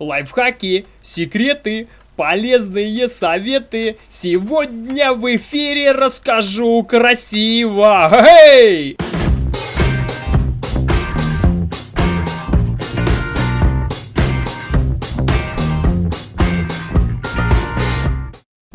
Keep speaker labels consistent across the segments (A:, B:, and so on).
A: лайфхаки, секреты, полезные советы. Сегодня в эфире расскажу красиво. Эй!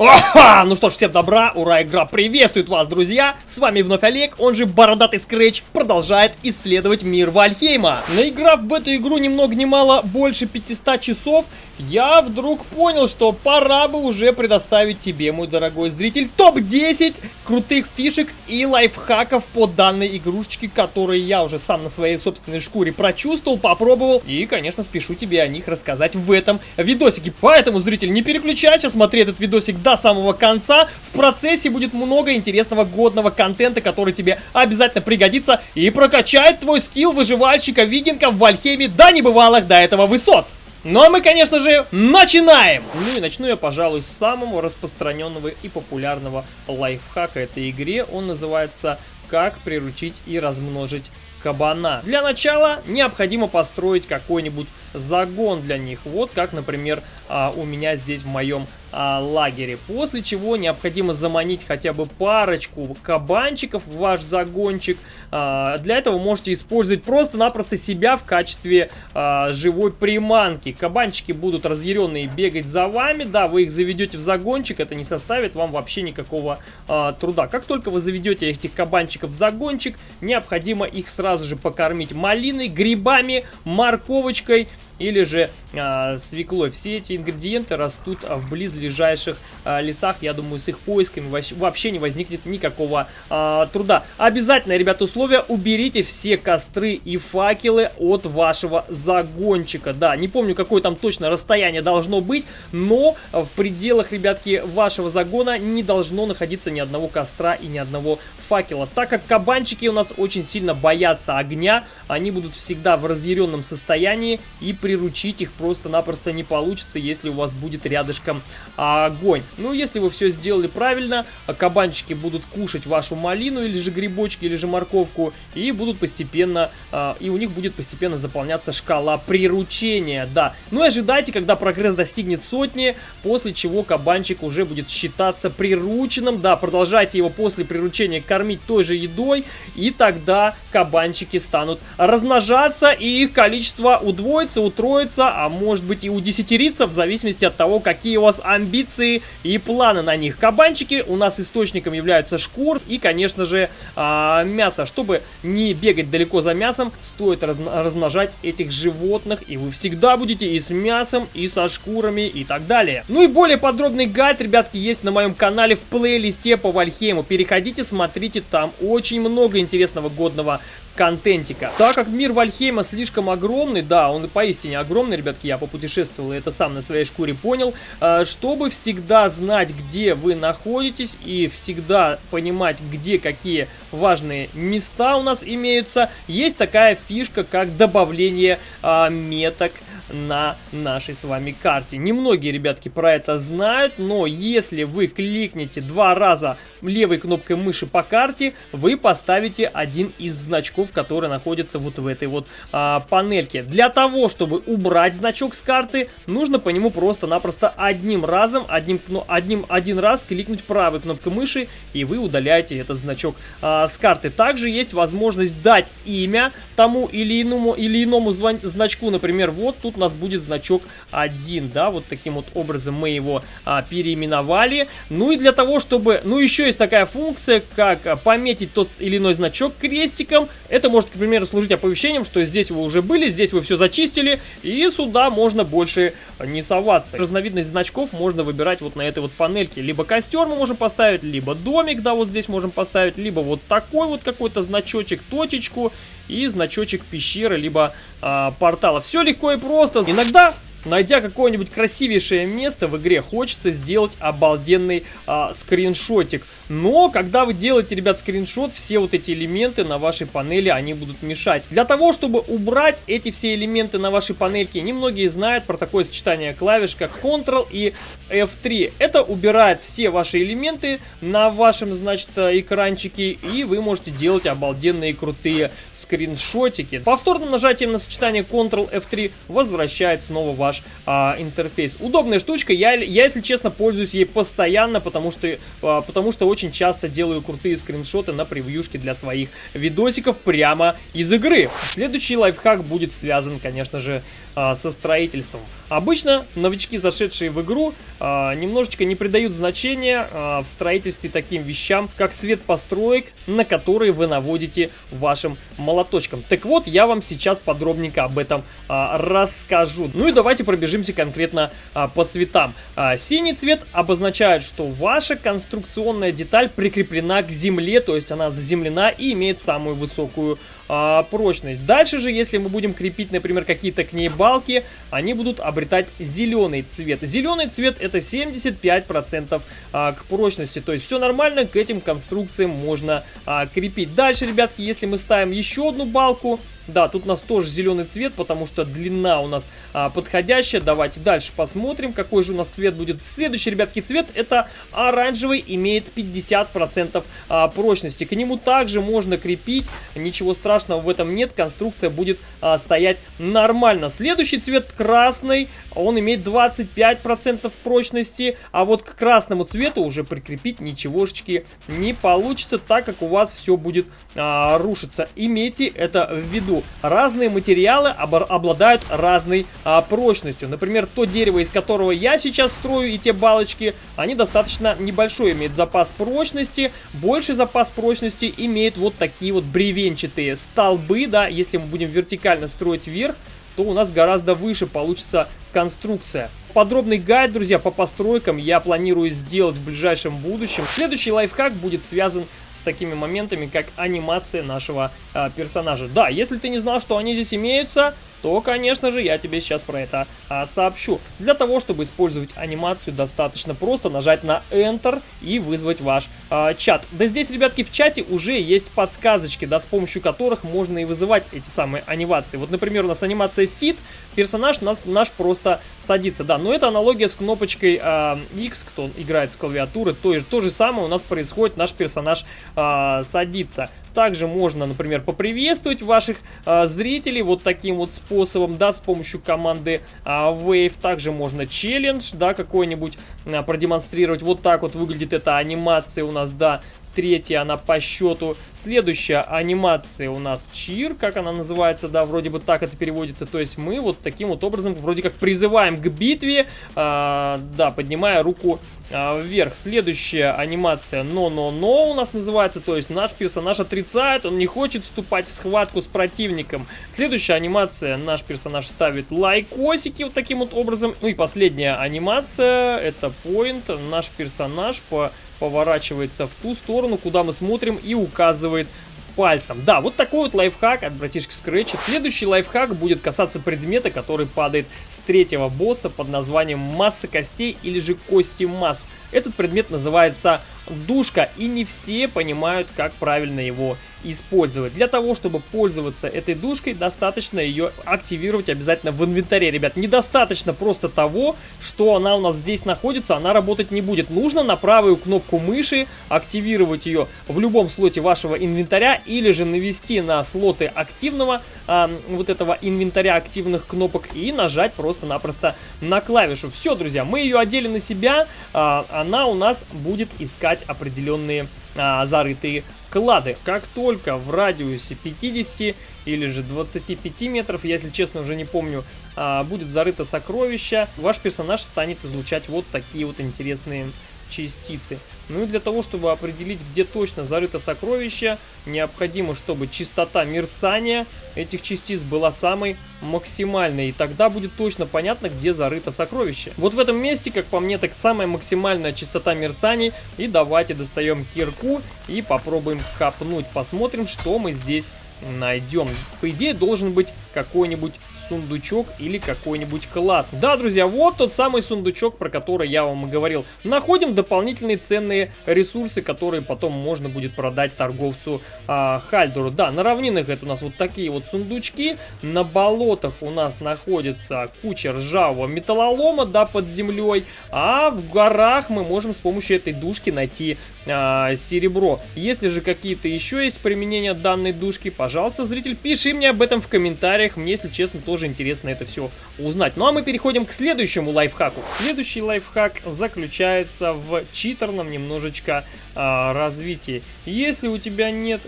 A: Ага! Ну что ж, всем добра, ура, игра приветствует вас, друзья! С вами вновь Олег, он же Бородатый Скретч, продолжает исследовать мир Вальхейма. Наиграв в эту игру ни много ни мало больше 500 часов, я вдруг понял, что пора бы уже предоставить тебе, мой дорогой зритель, топ-10 крутых фишек и лайфхаков по данной игрушечке, которые я уже сам на своей собственной шкуре прочувствовал, попробовал и, конечно, спешу тебе о них рассказать в этом видосике. Поэтому, зритель, не переключайся, смотри этот видосик до самого конца. В процессе будет много интересного годного контента, который тебе обязательно пригодится и прокачает твой скилл выживальщика-викинга в Вальхейме до небывалых до этого высот. Ну а мы, конечно же, начинаем! Ну и начну я, пожалуй, с самого распространенного и популярного лайфхака этой игре. Он называется «Как приручить и размножить кабана». Для начала необходимо построить какой-нибудь загон для них. Вот как, например, а, у меня здесь в моем а, лагере. После чего необходимо заманить хотя бы парочку кабанчиков в ваш загончик. А, для этого можете использовать просто-напросто себя в качестве а, живой приманки. Кабанчики будут разъяренные бегать за вами. Да, вы их заведете в загончик, это не составит вам вообще никакого а, труда. Как только вы заведете этих кабанчиков в загончик, необходимо их сразу же покормить малиной, грибами, морковочкой или же а, свеклой. Все эти ингредиенты растут в близлежащих а, лесах. Я думаю, с их поисками вообще не возникнет никакого а, труда. Обязательно, ребята, условия. Уберите все костры и факелы от вашего загончика. Да, не помню, какое там точно расстояние должно быть, но в пределах, ребятки, вашего загона не должно находиться ни одного костра и ни одного факела. Так как кабанчики у нас очень сильно боятся огня, они будут всегда в разъяренном состоянии и приручить их просто-напросто не получится, если у вас будет рядышком огонь. Ну, если вы все сделали правильно, кабанчики будут кушать вашу малину или же грибочки, или же морковку, и будут постепенно, а, и у них будет постепенно заполняться шкала приручения, да. Ну и ожидайте, когда прогресс достигнет сотни, после чего кабанчик уже будет считаться прирученным, да, продолжайте его после приручения кормить той же едой, и тогда кабанчики станут размножаться, и их количество удвоится, утроится, а может быть и удесятериться, в зависимости от того, какие у вас амбиции и планы на них. Кабанчики у нас источником являются шкур и, конечно же, а, мясо. Чтобы не бегать далеко за мясом, стоит размножать этих животных, и вы всегда будете и с мясом, и со шкурами, и так далее. Ну и более подробный гайд, ребятки, есть на моем канале в плейлисте по Вальхейму. Переходите, смотрите, там очень много интересного годного контентика. Так как мир Вальхейма слишком огромный, да, он поистине огромный, ребятки, я попутешествовал и это сам на своей шкуре понял, э, чтобы всегда знать, где вы находитесь и всегда понимать, где какие важные места у нас имеются, есть такая фишка, как добавление а, меток на нашей с вами карте. Немногие, ребятки, про это знают, но если вы кликнете два раза левой кнопкой мыши по карте, вы поставите один из значков, который находится вот в этой вот а, панельке. Для того, чтобы убрать значок с карты, нужно по нему просто-напросто одним разом, одним, ну, одним, один раз кликнуть правой кнопкой мыши, и вы удаляете этот значок а, с карты. Также есть возможность дать имя тому или иному, или иному значку, например, вот тут у нас будет значок 1, да, вот таким вот образом мы его а, переименовали. Ну и для того, чтобы, ну еще есть такая функция, как пометить тот или иной значок крестиком. Это может, к примеру, служить оповещением, что здесь вы уже были, здесь вы все зачистили, и сюда можно больше не соваться. Разновидность значков можно выбирать вот на этой вот панельке. Либо костер мы можем поставить, либо домик, да, вот здесь можем поставить, либо вот такой вот какой-то значочек, точечку и значочек пещеры, либо э, портала. Все легко и просто. Иногда Найдя какое-нибудь красивейшее место в игре, хочется сделать обалденный а, скриншотик. Но, когда вы делаете, ребят, скриншот, все вот эти элементы на вашей панели, они будут мешать. Для того, чтобы убрать эти все элементы на вашей панельке, немногие знают про такое сочетание клавиш, как Ctrl и F3. Это убирает все ваши элементы на вашем, значит, экранчике, и вы можете делать обалденные крутые скриншотики. Повторным нажатием на сочетание Ctrl F3 возвращает снова ваш а, интерфейс. Удобная штучка, я, я, если честно, пользуюсь ей постоянно, потому что, а, потому что очень часто делаю крутые скриншоты на превьюшке для своих видосиков прямо из игры. Следующий лайфхак будет связан, конечно же, а, со строительством. Обычно новички, зашедшие в игру, а, немножечко не придают значения а, в строительстве таким вещам, как цвет построек, на которые вы наводите вашим молоточком. Так вот, я вам сейчас подробненько об этом а, расскажу. Ну и давайте пробежимся конкретно а, по цветам. А, синий цвет обозначает, что ваша конструкционная деталь прикреплена к земле, то есть она заземлена и имеет самую высокую а, прочность. Дальше же, если мы будем крепить, например, какие-то к ней балки, они будут обретать зеленый цвет. Зеленый цвет это 75% а, к прочности, то есть все нормально, к этим конструкциям можно а, крепить. Дальше, ребятки, если мы ставим еще одну балку, да, тут у нас тоже зеленый цвет, потому что длина у нас а, подходящая. Давайте дальше посмотрим, какой же у нас цвет будет. Следующий, ребятки, цвет это оранжевый, имеет 50% а, прочности. К нему также можно крепить, ничего страшного в этом нет, конструкция будет а, стоять нормально. Следующий цвет красный, он имеет 25% прочности, а вот к красному цвету уже прикрепить ничегошечки не получится, так как у вас все будет а, рушиться. Имейте это в виду разные материалы обладают разной а, прочностью. Например, то дерево, из которого я сейчас строю, и те балочки, они достаточно небольшой имеют запас прочности. Больший запас прочности имеют вот такие вот бревенчатые столбы, да, если мы будем вертикально строить вверх, то у нас гораздо выше получится конструкция. Подробный гайд, друзья, по постройкам я планирую сделать в ближайшем будущем. Следующий лайфхак будет связан с такими моментами, как анимация нашего э, персонажа. Да, если ты не знал, что они здесь имеются, то, конечно же, я тебе сейчас про это а, сообщу. Для того, чтобы использовать анимацию, достаточно просто нажать на Enter и вызвать ваш а, чат. Да здесь, ребятки, в чате уже есть подсказочки, да, с помощью которых можно и вызывать эти самые анимации. Вот, например, у нас анимация Сид, персонаж нас, наш просто садится, да, но это аналогия с кнопочкой а, X, кто играет с клавиатуры, то, то же самое у нас происходит, наш персонаж а, садится. Также можно, например, поприветствовать ваших а, зрителей вот таким вот способом, да, с помощью команды а, Wave. Также можно челлендж, да, какой-нибудь а, продемонстрировать. Вот так вот выглядит эта анимация у нас, да, третья она по счету. Следующая анимация у нас чир, как она называется, да, вроде бы так это переводится. То есть мы вот таким вот образом вроде как призываем к битве, э, да, поднимая руку вверх. Следующая анимация но-но-но у нас называется, то есть наш персонаж отрицает, он не хочет вступать в схватку с противником. Следующая анимация, наш персонаж ставит лайкосики вот таким вот образом. Ну и последняя анимация, это point, наш персонаж по поворачивается в ту сторону, куда мы смотрим и указывает пальцем. Да, вот такой вот лайфхак от братишки Scratch. Следующий лайфхак будет касаться предмета, который падает с третьего босса под названием масса костей или же кости масс. Этот предмет называется душка, и не все понимают, как правильно его использовать. Для того, чтобы пользоваться этой душкой, достаточно ее активировать обязательно в инвентаре, ребят. Недостаточно просто того, что она у нас здесь находится, она работать не будет. Нужно на правую кнопку мыши активировать ее в любом слоте вашего инвентаря, или же навести на слоты активного, а, вот этого инвентаря активных кнопок, и нажать просто-напросто на клавишу. Все, друзья, мы ее одели на себя, а, она у нас будет искать определенные а, зарытые клады. Как только в радиусе 50 или же 25 метров, если честно уже не помню, а, будет зарыто сокровище, ваш персонаж станет излучать вот такие вот интересные частицы. Ну и для того, чтобы определить, где точно зарыто сокровище, необходимо, чтобы частота мерцания этих частиц была самой максимальной. И тогда будет точно понятно, где зарыто сокровище. Вот в этом месте, как по мне, так самая максимальная частота мерцаний. И давайте достаем кирку и попробуем копнуть. Посмотрим, что мы здесь найдем. По идее, должен быть какой-нибудь сундучок или какой-нибудь клад. Да, друзья, вот тот самый сундучок, про который я вам и говорил. Находим дополнительные ценные ресурсы, которые потом можно будет продать торговцу а, Хальдору. Да, на равнинах это у нас вот такие вот сундучки. На болотах у нас находится куча ржавого металлолома, да, под землей. А в горах мы можем с помощью этой душки найти а, серебро. Если же какие-то еще есть применения данной душки, пожалуйста, зритель, пиши мне об этом в комментариях. Мне, если честно, тоже интересно это все узнать. Ну а мы переходим к следующему лайфхаку. Следующий лайфхак заключается в читерном немножечко а, развитии. Если у тебя нет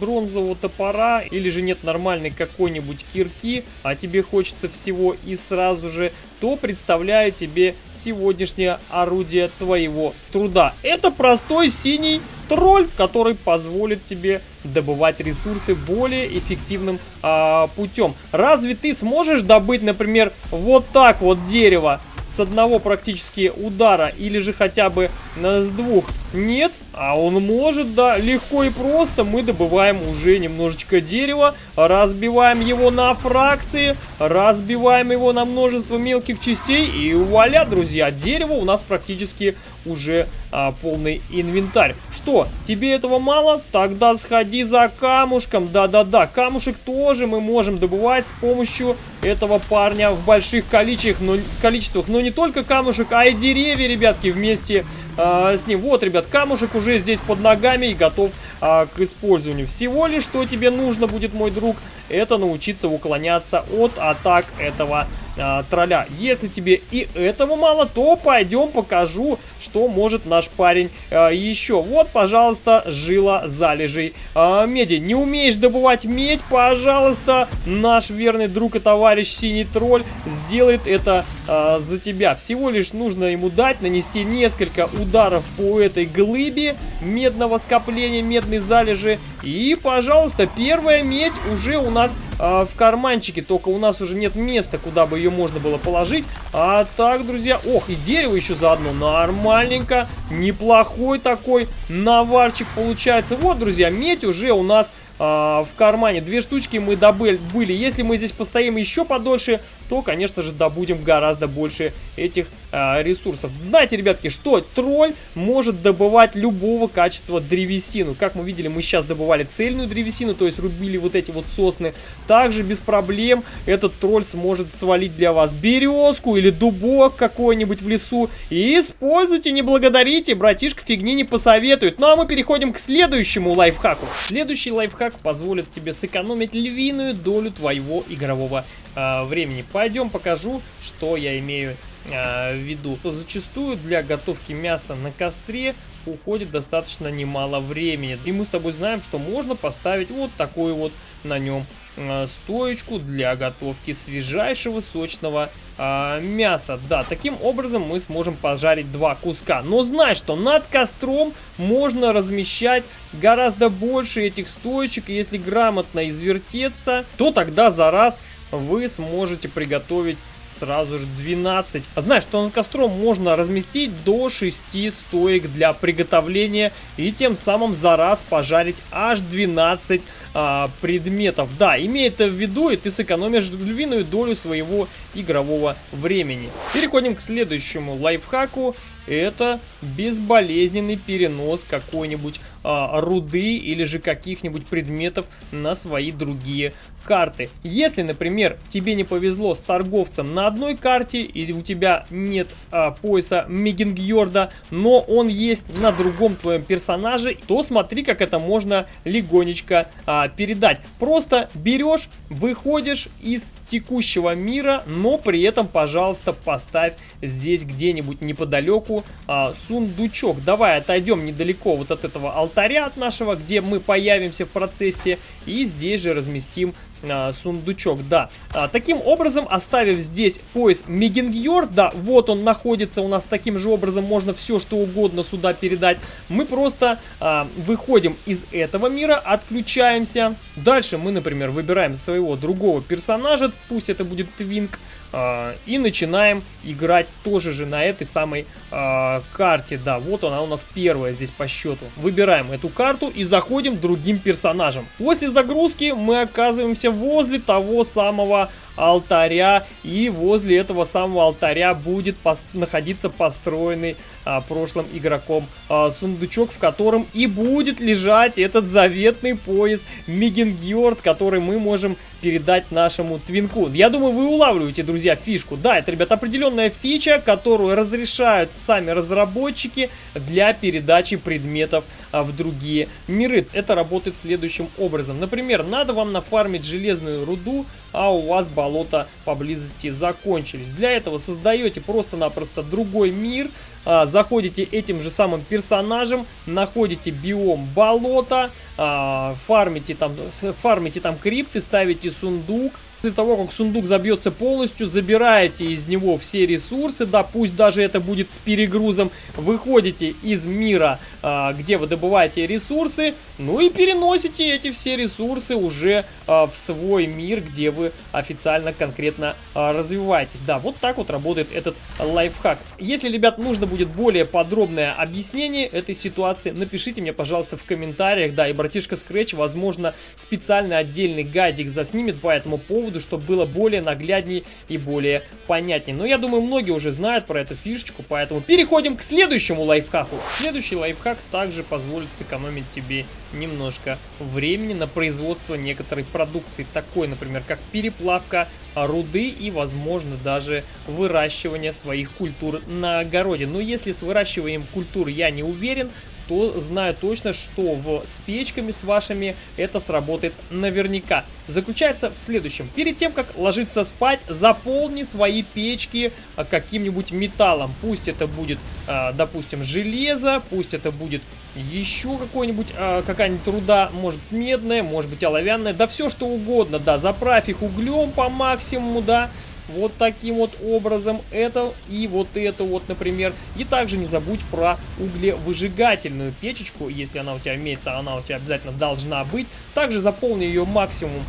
A: бронзового топора или же нет нормальной какой-нибудь кирки, а тебе хочется всего и сразу же, то представляю тебе сегодняшнее орудие твоего труда. Это простой синий тролль, который позволит тебе добывать ресурсы более эффективным а, путем. Разве ты сможешь добыть, например, вот так вот дерево с одного практически удара или же хотя бы с двух? Нет, а он может, да, легко и просто. Мы добываем уже немножечко дерева, разбиваем его на фракции, разбиваем его на множество мелких частей и вуаля, друзья, дерево у нас практически уже а, полный инвентарь. Что, тебе этого мало? Тогда сходи за камушком. Да-да-да, камушек тоже мы можем добывать с помощью этого парня в больших количествах, но, количествах. Но не только камушек, а и деревья, ребятки, вместе а, с ним. Вот, ребят, камушек уже здесь под ногами и готов а, к использованию. Всего лишь, что тебе нужно будет, мой друг, это научиться уклоняться от атак этого а, тролля. Если тебе и этого мало, то пойдем покажу, что может наш парень а, еще. Вот, пожалуйста, жила залежей а, меди. Не умеешь добывать медь, пожалуйста, наш верный друг и товарищ Синий Тролль сделает это а, за тебя. Всего лишь нужно ему дать, нанести несколько ударов по этой глыбе медного скопления, медной залежи. И, пожалуйста, первая медь уже у нас а, в карманчике, только у нас уже нет места, куда бы ее можно было положить. А так, друзья, ох, и дерево еще заодно, нормальненько, неплохой такой наварчик получается. Вот, друзья, медь уже у нас а, в кармане. Две штучки мы добыли. Если мы здесь постоим еще подольше, то, конечно же, добудем гораздо больше этих а, ресурсов. Знаете, ребятки, что тролль может добывать любого качества древесину. Как мы видели, мы сейчас добывали цельную древесину, то есть рубили вот эти вот сосны. Также без проблем этот тролль сможет свалить для вас березку или дубок какой-нибудь в лесу. И используйте, не благодарите, братишка фигни не посоветует. Ну а мы переходим к следующему лайфхаку. Следующий лайфхак позволит тебе сэкономить львиную долю твоего игрового э, времени. Пойдем покажу, что я имею э, в виду. Зачастую для готовки мяса на костре уходит достаточно немало времени. И мы с тобой знаем, что можно поставить вот такой вот на нем э, стоечку для готовки свежайшего сочного э, мяса. Да, таким образом мы сможем пожарить два куска. Но знай, что над костром можно размещать гораздо больше этих стоечек. И если грамотно извертеться, то тогда за раз вы сможете приготовить сразу же 12. А знаешь, что над костром можно разместить до 6 стоек для приготовления и тем самым за раз пожарить аж 12 а, предметов. Да, имей это в виду, и ты сэкономишь львиную долю своего игрового времени. Переходим к следующему лайфхаку это безболезненный перенос какой-нибудь а, руды или же каких-нибудь предметов на свои другие карты. Если, например, тебе не повезло с торговцем на одной карте, или у тебя нет а, пояса Мегингьорда, но он есть на другом твоем персонаже, то смотри, как это можно легонечко а, передать. Просто берешь, выходишь из текущего мира, но при этом, пожалуйста, поставь здесь где-нибудь неподалеку а, сундучок. Давай отойдем недалеко вот от этого алтаря от нашего, где мы появимся в процессе, и здесь же разместим а, сундучок, да. А, таким образом, оставив здесь пояс Мегингьор, да, вот он находится у нас таким же образом, можно все что угодно сюда передать. Мы просто а, выходим из этого мира, отключаемся. Дальше мы, например, выбираем своего другого персонажа, пусть это будет Твинк, э, и начинаем играть тоже же на этой самой э, карте. Да, вот она у нас первая здесь по счету. Выбираем эту карту и заходим другим персонажем. После загрузки мы оказываемся возле того самого алтаря. И возле этого самого алтаря будет пос находиться построенный а, прошлым игроком а, сундучок, в котором и будет лежать этот заветный пояс Мигенгьорд, который мы можем передать нашему твинку. Я думаю, вы улавливаете, друзья, фишку. Да, это, ребят, определенная фича, которую разрешают сами разработчики для передачи предметов а, в другие миры. Это работает следующим образом. Например, надо вам нафармить железную руду, а у вас болота поблизости закончились. Для этого создаете просто-напросто другой мир, а, заходите этим же самым персонажем, находите биом болота, а, фармите, там, фармите там крипты, ставите сундук, После того, как сундук забьется полностью, забираете из него все ресурсы, да, пусть даже это будет с перегрузом, выходите из мира, а, где вы добываете ресурсы, ну и переносите эти все ресурсы уже а, в свой мир, где вы официально конкретно а, развиваетесь. Да, вот так вот работает этот лайфхак. Если, ребят, нужно будет более подробное объяснение этой ситуации, напишите мне, пожалуйста, в комментариях, да, и братишка Scratch, возможно, специальный отдельный гайдик заснимет по этому поводу, поводу, чтобы было более наглядней и более понятнее. Но я думаю, многие уже знают про эту фишечку, поэтому переходим к следующему лайфхаку. Следующий лайфхак также позволит сэкономить тебе немножко времени на производство некоторой продукции, такой, например, как переплавка руды и, возможно, даже выращивание своих культур на огороде. Но если с выращиванием культур я не уверен, то знаю точно, что в, с печками с вашими это сработает наверняка. Заключается в следующем. Перед тем, как ложиться спать, заполни свои печки а, каким-нибудь металлом. Пусть это будет, а, допустим, железо, пусть это будет еще какой-нибудь, а, какая-нибудь руда, может медная, может быть оловянная, да все что угодно, да, заправь их углем по максимуму, да, вот таким вот образом. Это и вот это вот, например. И также не забудь про углевыжигательную печечку. Если она у тебя имеется, она у тебя обязательно должна быть. Также заполни ее максимум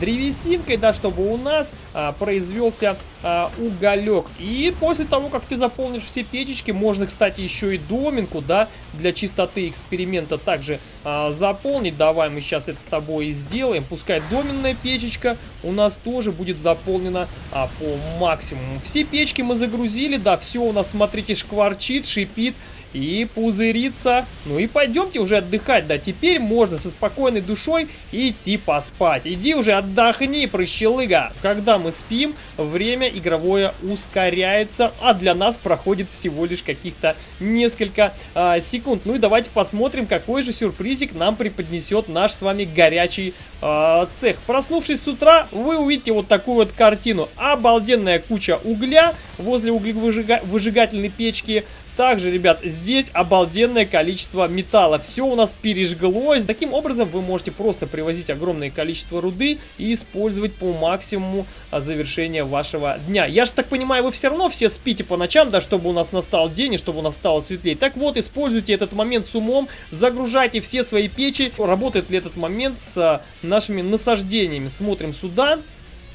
A: древесинкой, да, чтобы у нас а, произвелся а, уголек. И после того, как ты заполнишь все печечки, можно, кстати, еще и доминку, да, для чистоты эксперимента также а, заполнить. Давай мы сейчас это с тобой и сделаем. Пускай доменная печечка у нас тоже будет заполнена а, по максимуму. Все печки мы загрузили, да, все у нас, смотрите, шкварчит, шипит и пузыриться. Ну и пойдемте уже отдыхать, да, теперь можно со спокойной душой идти поспать. Иди уже отдохни, прыщелыга. Когда мы спим, время игровое ускоряется, а для нас проходит всего лишь каких-то несколько а, секунд. Ну и давайте посмотрим, какой же сюрпризик нам преподнесет наш с вами горячий а, цех. Проснувшись с утра, вы увидите вот такую вот картину. Обалденная куча угля возле углевыжигательной печки. Также, ребят, здесь обалденное количество металла. Все у нас пережглось. Таким образом, вы можете просто привозить огромное количество руды и использовать по максимуму а, завершения вашего дня. Я же так понимаю, вы все равно все спите по ночам, да, чтобы у нас настал день и чтобы у нас стало светлее. Так вот, используйте этот момент с умом, загружайте все свои печи. Работает ли этот момент с а, нашими насаждениями? Смотрим сюда.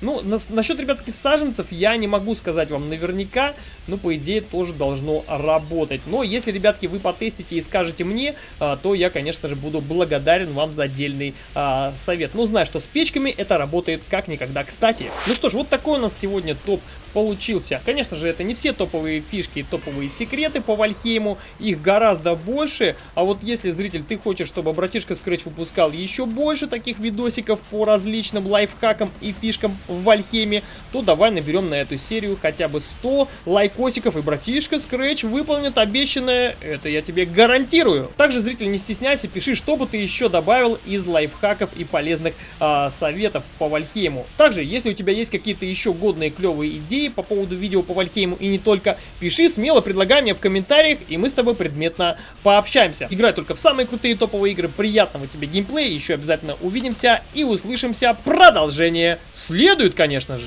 A: Ну, на, насчет, ребятки, саженцев я не могу сказать вам наверняка, но по идее тоже должно работать. Но если, ребятки, вы потестите и скажете мне, а, то я, конечно же, буду благодарен вам за отдельный а, совет. Ну, знаю, что с печками это работает как никогда кстати. Ну что ж, вот такой у нас сегодня топ получился. Конечно же, это не все топовые фишки и топовые секреты по Вальхейму, их гораздо больше. А вот если, зритель, ты хочешь, чтобы братишка Scratch выпускал еще больше таких видосиков по различным лайфхакам и фишкам в Вальхейме, то давай наберем на эту серию хотя бы 100 лайкосиков, и братишка Scratch выполнит обещанное, это я тебе гарантирую. Также, зритель, не стесняйся, пиши, что бы ты еще добавил из лайфхаков и полезных а, советов по Вальхейму. Также, если у тебя есть какие-то еще годные клевые идеи, идеи по поводу видео по Вальхейму и не только, пиши смело, предлагай мне в комментариях, и мы с тобой предметно пообщаемся. Играй только в самые крутые топовые игры, приятного тебе геймплея, еще обязательно увидимся и услышимся. Продолжение следует, конечно же.